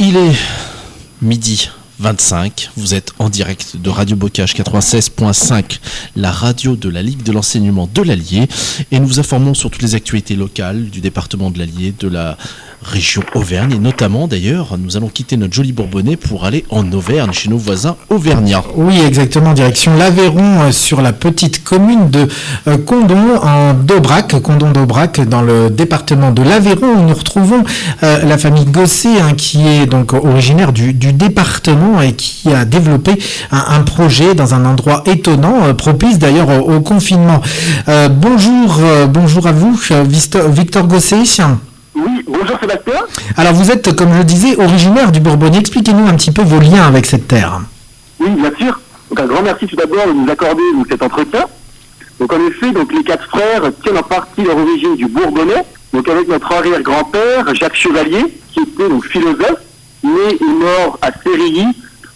Il est midi 25. Vous êtes en direct de Radio Bocage 96.5, la radio de la Ligue de l'enseignement de l'Allier. Et nous vous informons sur toutes les actualités locales du département de l'Allier, de la région Auvergne. Et notamment, d'ailleurs, nous allons quitter notre joli Bourbonnais pour aller en Auvergne, chez nos voisins auvergnats. Oui, exactement, direction l'Aveyron, euh, sur la petite commune de euh, Condon, en Daubrac, Condon d'Aubrac, dans le département de l'Aveyron, où nous retrouvons euh, la famille Gosset, hein, qui est donc originaire du, département et qui a développé un, projet dans un endroit étonnant, propice d'ailleurs au, confinement. bonjour, bonjour à vous, Victor, Victor Gosset. Bonjour Sébastien. Alors vous êtes, comme je le disais, originaire du Bourbonnais. Expliquez-nous un petit peu vos liens avec cette terre. Oui, bien sûr. Donc un grand merci tout d'abord de nous accorder cet entretien. Donc en effet, donc les quatre frères tiennent en partie leur origine du Bourbonnais. Donc avec notre arrière-grand-père, Jacques Chevalier, qui était donc philosophe, né et mort à Sérilly,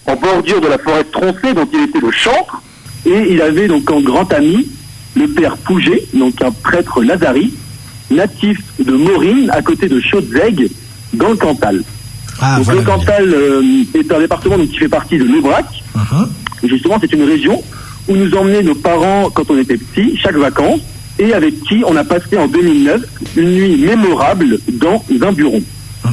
en bordure de la forêt de Troncé, dont il était le chantre. Et il avait donc un grand ami, le père Pouget, donc un prêtre lazari, natif de Maurine, à côté de Chaudzeg, dans le Cantal. Ah, donc voilà, le Cantal euh, est un département donc, qui fait partie de l'Aubrac. Uh -huh. Et justement, c'est une région où nous emmenaient nos parents quand on était petits, chaque vacances, et avec qui on a passé en 2009 une nuit mémorable dans un bureau.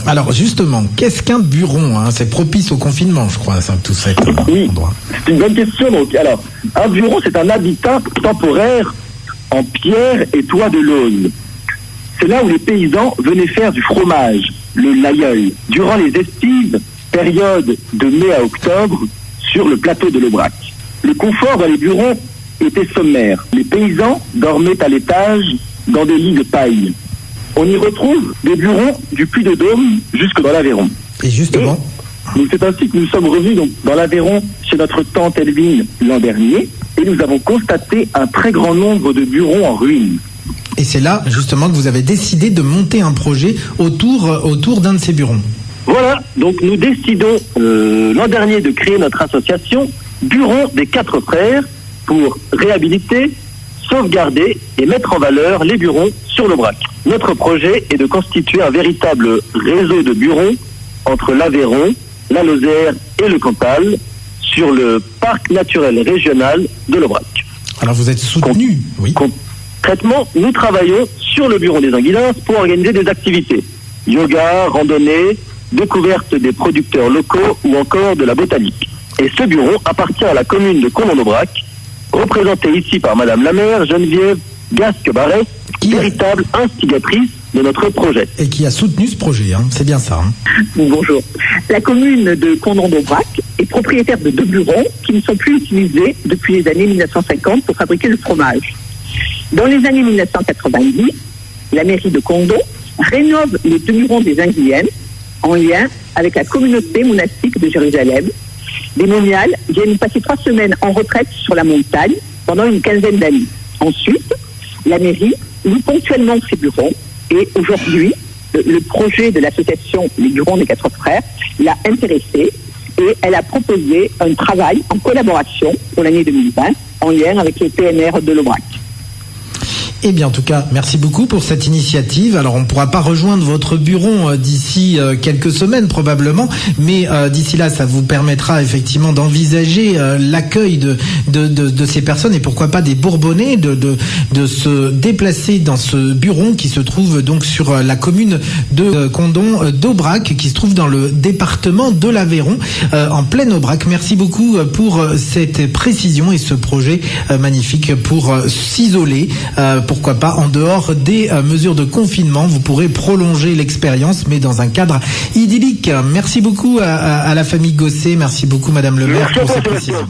Alors justement, qu'est-ce qu'un buron hein? C'est propice au confinement, je crois, ça, tout cet oui, endroit. C'est une bonne question. Donc, alors, un bureau, c'est un habitat temporaire en pierre et toit de l'aune. C'est là où les paysans venaient faire du fromage, le laïeul, durant les estives, période de mai à octobre, sur le plateau de l'Aubrac. Le confort dans les bureaux était sommaire. Les paysans dormaient à l'étage dans des lits de paille. On y retrouve des bureaux du Puy de Dôme jusque dans l'Aveyron. Et justement Et, C'est ainsi que nous sommes revenus donc, dans l'Aveyron chez notre tante Elvine l'an dernier et nous avons constaté un très grand nombre de bureaux en ruine. Et c'est là, justement, que vous avez décidé de monter un projet autour, autour d'un de ces bureaux. Voilà, donc nous décidons euh, l'an dernier de créer notre association Bureau des Quatre Frères pour réhabiliter, sauvegarder et mettre en valeur les bureaux sur le brac. Notre projet est de constituer un véritable réseau de bureaux entre l'Aveyron, la Lozère et le Cantal sur le parc naturel régional de l'Aubrac. Alors vous êtes soutenu, oui. Concrètement, nous travaillons sur le bureau des Anguilins pour organiser des activités. Yoga, randonnée, découverte des producteurs locaux ou encore de la botanique. Et ce bureau appartient à la commune de Condon-Aubrac, représenté ici par Madame la maire Geneviève Gasque-Barret, Qui- véritable instigatrice de notre projet. Et qui a soutenu ce projet, hein. c'est bien ça. hein. Bonjour. La commune de Condon-d'Aubrac est propriétaire de deux bureaux qui ne sont plus utilisés depuis les années 1950 pour fabriquer le fromage. Dans les années 1990, la mairie de Condon rénove les bureaux des Anguiennes en lien avec la communauté monastique de Jérusalem. Les moniales viennent passer trois semaines en retraite sur la montagne pendant une quinzaine d'années. Ensuite, la mairie loue ponctuellement ses bureaux et aujourd'hui, le, projet de l'association Les Burons des Quatre Frères l'a intéressée et elle a proposé un travail en collaboration pour l'année 2020 en lien avec le PNR de l'Aubrac. Eh bien, en tout cas, merci beaucoup pour cette initiative. Alors, on ne pourra pas rejoindre votre bureau euh, d'ici euh, quelques semaines probablement, mais euh, d'ici là, ça vous permettra effectivement d'envisager l'accueil de, ces personnes et pourquoi pas des Bourbonnais de, de, se déplacer dans ce bureau qui se trouve donc sur la commune de Condon d'Aubrac, qui se trouve dans le département de l'Aveyron, en pleine Aubrac. Merci beaucoup pour cette précision et ce projet magnifique pour s'isoler. Pourquoi pas en dehors des euh, mesures de confinement. Vous pourrez prolonger l'expérience, mais dans un cadre idyllique. Merci beaucoup à, à- à la famille Gosset. Merci beaucoup, Madame le maire, pour ces précisions.